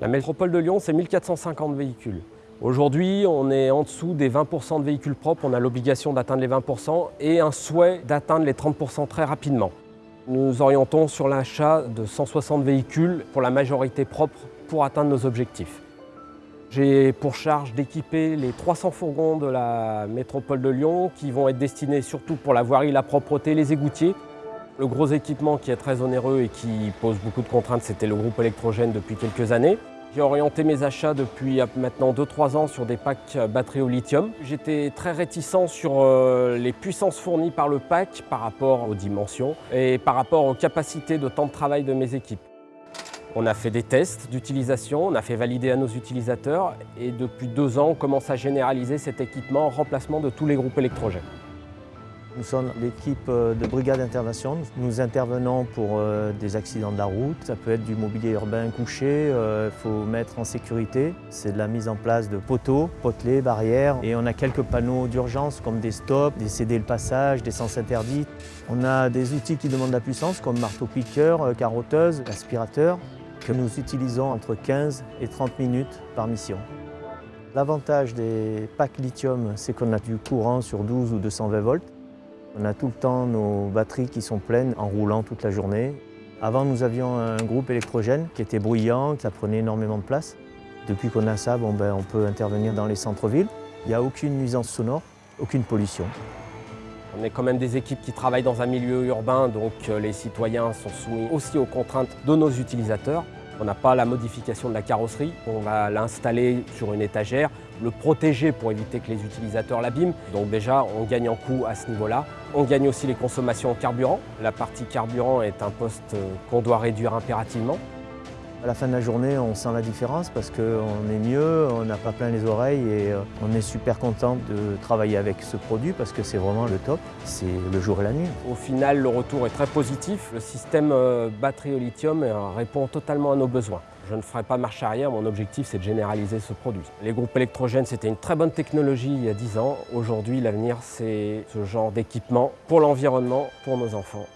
La métropole de Lyon, c'est 1450 véhicules. Aujourd'hui, on est en dessous des 20% de véhicules propres, on a l'obligation d'atteindre les 20% et un souhait d'atteindre les 30% très rapidement. Nous orientons sur l'achat de 160 véhicules pour la majorité propre pour atteindre nos objectifs. J'ai pour charge d'équiper les 300 fourgons de la métropole de Lyon qui vont être destinés surtout pour la voirie, la propreté, les égoutiers. Le gros équipement qui est très onéreux et qui pose beaucoup de contraintes, c'était le groupe électrogène depuis quelques années. J'ai orienté mes achats depuis maintenant 2-3 ans sur des packs batteries au lithium. J'étais très réticent sur euh, les puissances fournies par le pack par rapport aux dimensions et par rapport aux capacités de temps de travail de mes équipes. On a fait des tests d'utilisation, on a fait valider à nos utilisateurs et depuis deux ans, on commence à généraliser cet équipement en remplacement de tous les groupes électrogènes. Nous sommes l'équipe euh, de brigade d'intervention. Nous intervenons pour euh, des accidents de la route. Ça peut être du mobilier urbain couché, il euh, faut mettre en sécurité. C'est de la mise en place de poteaux, potelets, barrières. Et on a quelques panneaux d'urgence comme des stops, des céder le passage, des sens interdits. On a des outils qui demandent de la puissance comme marteau-piqueur, carotteuse, aspirateur que nous utilisons entre 15 et 30 minutes par mission. L'avantage des packs lithium, c'est qu'on a du courant sur 12 ou 220 volts. On a tout le temps nos batteries qui sont pleines en roulant toute la journée. Avant, nous avions un groupe électrogène qui était bruyant, ça prenait énormément de place. Depuis qu'on a ça, ben, on peut intervenir dans les centres-villes. Il n'y a aucune nuisance sonore, aucune pollution. On est quand même des équipes qui travaillent dans un milieu urbain, donc euh, les citoyens sont soumis aussi aux contraintes de nos utilisateurs. On n'a pas la modification de la carrosserie, on va l'installer sur une étagère, le protéger pour éviter que les utilisateurs l'abîment. Donc déjà, on gagne en coût à ce niveau-là. On gagne aussi les consommations en carburant. La partie carburant est un poste euh, qu'on doit réduire impérativement. À la fin de la journée, on sent la différence parce qu'on est mieux, on n'a pas plein les oreilles et euh, on est super content de travailler avec ce produit parce que c'est vraiment le top, c'est le jour et la nuit. Au final, le retour est très positif. Le système euh, batterie au lithium répond totalement à nos besoins. Je ne ferai pas marche arrière, mon objectif c'est de généraliser ce produit. Les groupes électrogènes c'était une très bonne technologie il y a 10 ans. Aujourd'hui l'avenir c'est ce genre d'équipement pour l'environnement, pour nos enfants